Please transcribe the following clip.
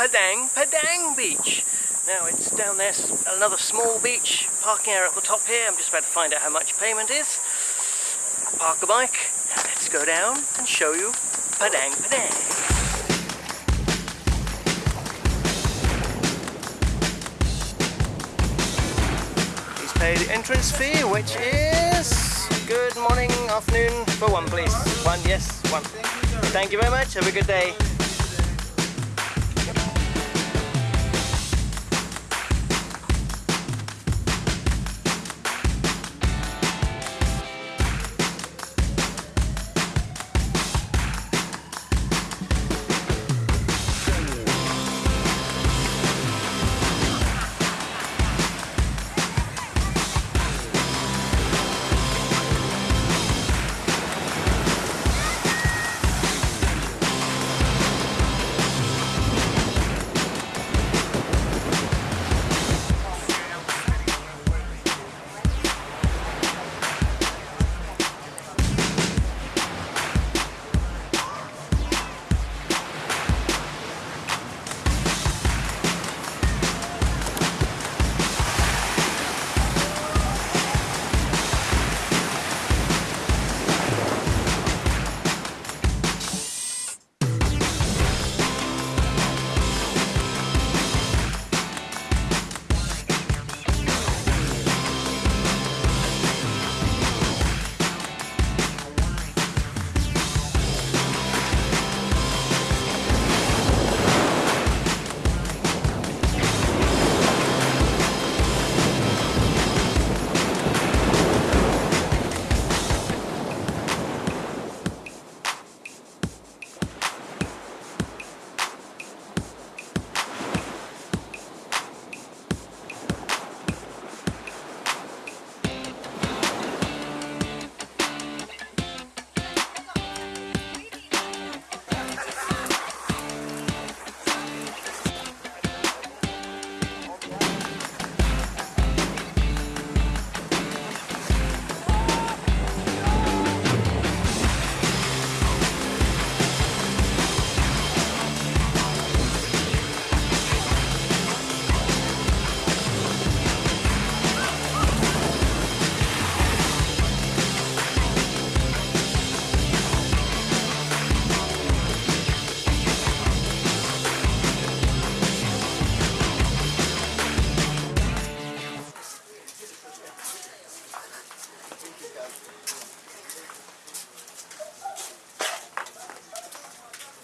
Padang Padang Beach. Now it's down there, another small beach, parking area at the top here. I'm just about to find out how much payment is. Park the bike, let's go down and show you Padang Padang. Please pay the entrance fee, which is good morning, afternoon, for one please. One, yes, one. Thank you very much, have a good day.